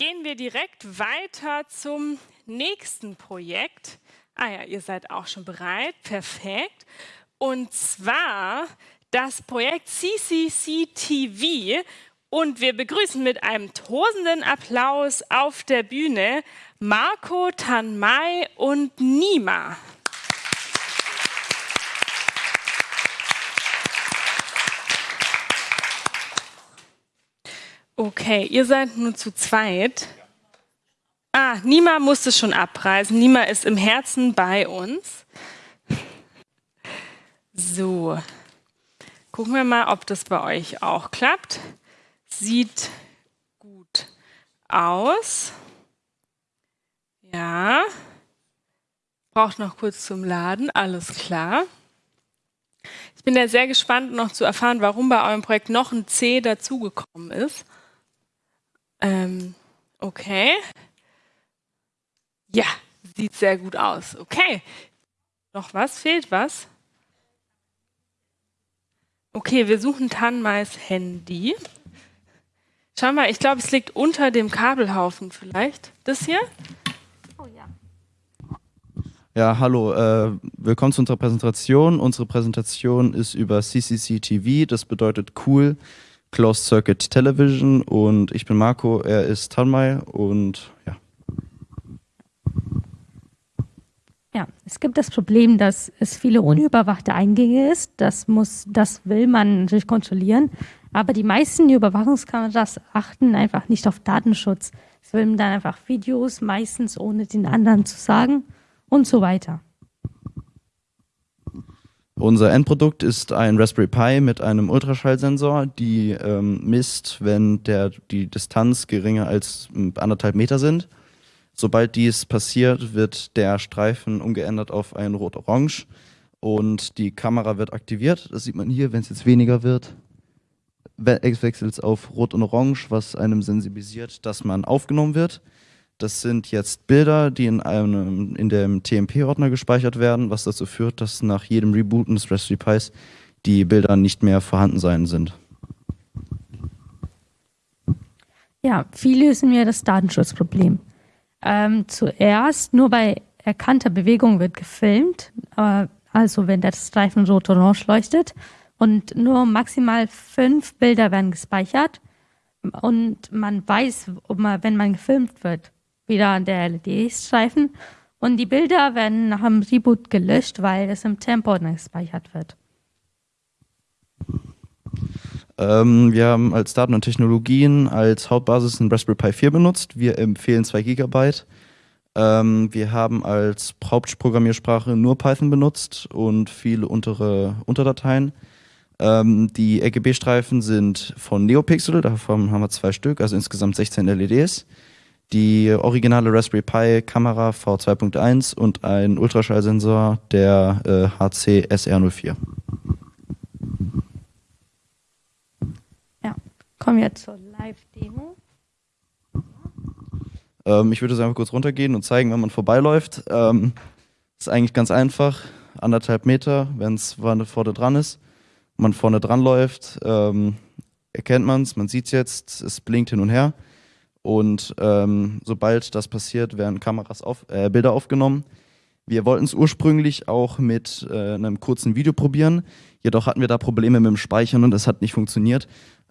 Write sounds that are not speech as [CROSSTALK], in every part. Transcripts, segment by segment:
gehen wir direkt weiter zum nächsten Projekt. Ah ja, ihr seid auch schon bereit. Perfekt. Und zwar das Projekt CCCTV. Und wir begrüßen mit einem tosenden Applaus auf der Bühne Marco, Tanmai und Nima. Okay, ihr seid nur zu zweit. Ah, Nima musste schon abreisen. Nima ist im Herzen bei uns. So, gucken wir mal, ob das bei euch auch klappt. Sieht gut aus. Ja, braucht noch kurz zum Laden, alles klar. Ich bin ja sehr gespannt, noch zu erfahren, warum bei eurem Projekt noch ein C dazugekommen ist. Ähm, okay. Ja, sieht sehr gut aus. Okay. Noch was? Fehlt was? Okay, wir suchen Tanmais Handy. Schau mal, ich glaube, es liegt unter dem Kabelhaufen vielleicht. Das hier? Oh ja. Ja, hallo, äh, willkommen zu unserer Präsentation. Unsere Präsentation ist über CCCTV, das bedeutet cool. Closed Circuit Television und ich bin Marco, er ist Tanmai und ja. Ja, es gibt das Problem, dass es viele unüberwachte Eingänge ist. Das muss, das will man natürlich kontrollieren. Aber die meisten Überwachungskameras achten einfach nicht auf Datenschutz. Sie filmen dann einfach Videos, meistens ohne den anderen zu sagen und so weiter. Unser Endprodukt ist ein Raspberry Pi mit einem Ultraschallsensor, die ähm, misst, wenn der, die Distanz geringer als hm, anderthalb Meter sind. Sobald dies passiert, wird der Streifen umgeändert auf ein Rot-Orange und die Kamera wird aktiviert. Das sieht man hier, wenn es jetzt weniger wird. Wechselt es auf Rot und Orange, was einem sensibilisiert, dass man aufgenommen wird. Das sind jetzt Bilder, die in, einem, in dem TMP-Ordner gespeichert werden, was dazu führt, dass nach jedem Rebooten des Raspberry Pis die Bilder nicht mehr vorhanden sein sind. Ja, wie lösen wir das Datenschutzproblem? Ähm, zuerst, nur bei erkannter Bewegung wird gefilmt, äh, also wenn der Streifen rot-orange leuchtet und nur maximal fünf Bilder werden gespeichert und man weiß, man, wenn man gefilmt wird, wieder an der LED-Streifen. Und die Bilder werden nach dem Reboot gelöscht, weil es im Tempo gespeichert wird. Ähm, wir haben als Daten und Technologien als Hauptbasis ein Raspberry Pi 4 benutzt. Wir empfehlen 2 GB. Ähm, wir haben als Hauptprogrammiersprache nur Python benutzt und viele untere Unterdateien. Ähm, die RGB-Streifen sind von Neopixel, davon haben wir zwei Stück, also insgesamt 16 LEDs die originale Raspberry Pi Kamera V2.1 und ein Ultraschallsensor der äh, HC SR04. Ja, kommen wir zur Live-Demo. Ähm, ich würde es einfach kurz runtergehen und zeigen, wenn man vorbeiläuft. Ähm, ist eigentlich ganz einfach, anderthalb Meter, wenn es vorne dran ist. Man vorne dran läuft, ähm, erkennt man es, man sieht es jetzt, es blinkt hin und her. Und ähm, sobald das passiert, werden Kameras auf, äh, Bilder aufgenommen. Wir wollten es ursprünglich auch mit äh, einem kurzen Video probieren, jedoch hatten wir da Probleme mit dem Speichern und es hat nicht funktioniert.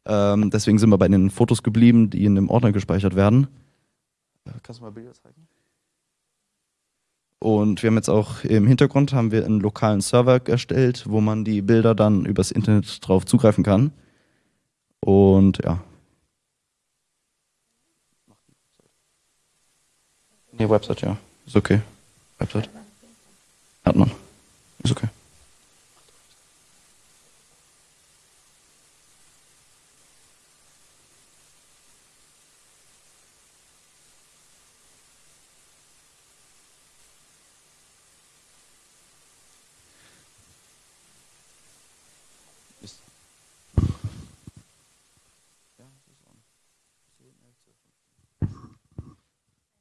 Ähm, deswegen sind wir bei den Fotos geblieben, die in dem Ordner gespeichert werden. Äh, kannst du mal Bilder zeigen? Und wir haben jetzt auch im Hintergrund haben wir einen lokalen Server erstellt, wo man die Bilder dann übers Internet drauf zugreifen kann. Und ja, Nee, Website, ja. Ist okay. Website. Hat man. Ist okay.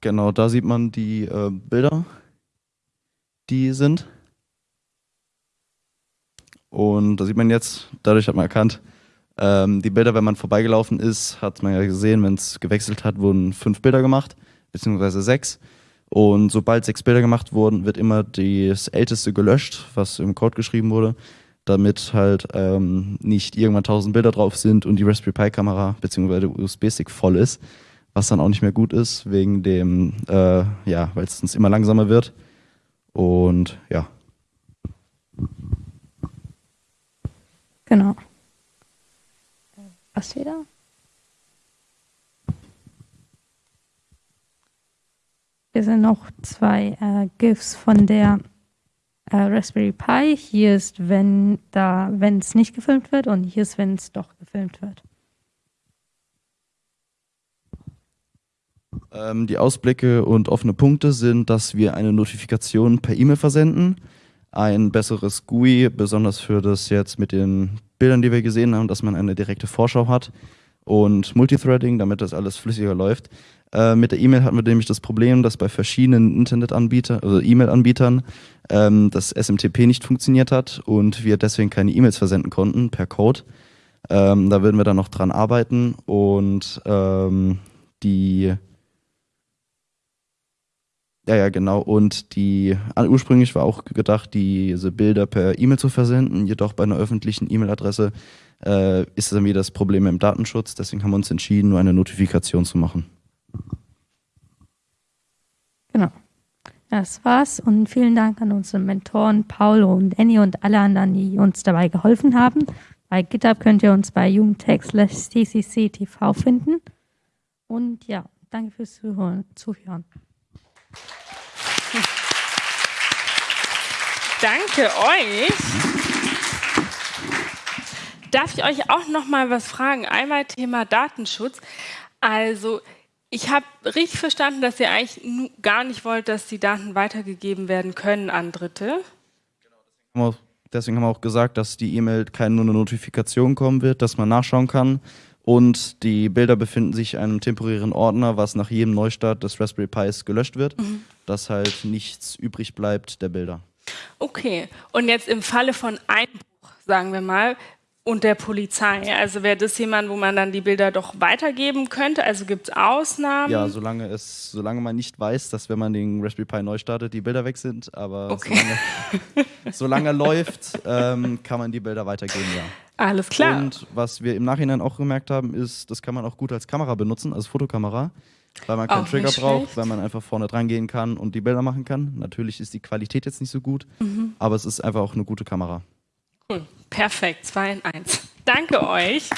Genau, da sieht man die äh, Bilder, die sind. Und da sieht man jetzt, dadurch hat man erkannt, Ähm, die Bilder, wenn man vorbeigelaufen ist, hat man ja gesehen, wenn es gewechselt hat, wurden fünf Bilder gemacht, beziehungsweise sechs. Und sobald sechs Bilder gemacht wurden, wird immer das älteste gelöscht, was im Code geschrieben wurde, damit halt ähm, nicht irgendwann tausend Bilder drauf sind und die Raspberry Pi Kamera der USB-Stick voll ist, was dann auch nicht mehr gut ist, wegen dem, äh, ja, weil es immer langsamer wird. Und ja. Genau. Was wieder? Hier sind noch zwei äh, GIFs von der äh, Raspberry Pi. Hier ist, wenn da, wenn es nicht gefilmt wird und hier ist, wenn es doch gefilmt wird. Ähm, die Ausblicke und offene Punkte sind, dass wir eine Notifikation per E-Mail versenden. Ein besseres GUI, besonders für das jetzt mit den Bildern, die wir gesehen haben, dass man eine direkte Vorschau hat. Und Multithreading, damit das alles flüssiger läuft. Äh, mit der E-Mail hatten wir nämlich das Problem, dass bei verschiedenen Internetanbietern, also E-Mail-Anbietern, ähm, das SMTP nicht funktioniert hat und wir deswegen keine E-Mails versenden konnten per Code. Ähm, da würden wir dann noch dran arbeiten und ähm, die ja, ja, genau. Und die ursprünglich war auch gedacht, diese Bilder per E-Mail zu versenden, jedoch bei einer öffentlichen E-Mail-Adresse äh, ist dann wieder das Problem im Datenschutz. Deswegen haben wir uns entschieden, nur eine Notifikation zu machen. Genau. Das war's und vielen Dank an unsere Mentoren Paulo und Annie und alle anderen, die uns dabei geholfen haben. Bei GitHub könnt ihr uns bei jugendtech.tcc.tv finden. Und ja, danke fürs Zuhören. Danke euch. Darf ich euch auch noch mal was fragen? Einmal Thema Datenschutz. Also ich habe richtig verstanden, dass ihr eigentlich gar nicht wollt, dass die Daten weitergegeben werden können an Dritte. Genau, deswegen haben wir auch gesagt, dass die E-Mail keine nur eine Notifikation kommen wird, dass man nachschauen kann. Und die Bilder befinden sich in einem temporären Ordner, was nach jedem Neustart des Raspberry Pis gelöscht wird, mhm. dass halt nichts übrig bleibt der Bilder. Okay, und jetzt im Falle von Einbruch, sagen wir mal, und der Polizei. Also wäre das jemand, wo man dann die Bilder doch weitergeben könnte? Also gibt es Ausnahmen? Ja, solange es, solange man nicht weiß, dass wenn man den Raspberry Pi neu startet, die Bilder weg sind, aber okay. solange, [LAUGHS] solange läuft, ähm, kann man die Bilder weitergeben, ja. Alles klar. Und was wir im Nachhinein auch gemerkt haben, ist, das kann man auch gut als Kamera benutzen, als Fotokamera. Weil man keinen auch Trigger braucht, weil man einfach vorne dran gehen kann und die Bilder machen kann. Natürlich ist die Qualität jetzt nicht so gut, mhm. aber es ist einfach auch eine gute Kamera. Cool. Perfekt. 2 in 1. Danke euch.